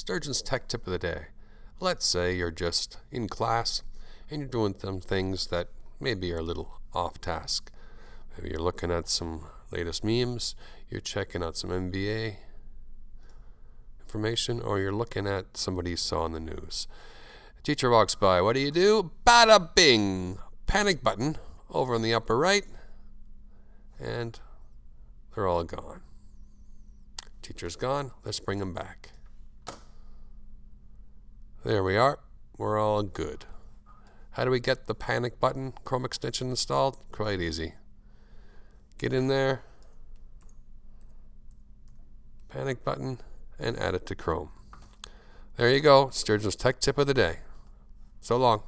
Sturgeon's Tech Tip of the Day. Let's say you're just in class and you're doing some things that maybe are a little off task. Maybe you're looking at some latest memes, you're checking out some NBA information, or you're looking at somebody you saw on the news. A teacher walks by. What do you do? Bada bing! Panic button over in the upper right, and they're all gone. Teacher's gone. Let's bring them back. There we are. We're all good. How do we get the panic button Chrome extension installed? Quite easy. Get in there, panic button, and add it to Chrome. There you go, Sturgeon's Tech Tip of the Day. So long.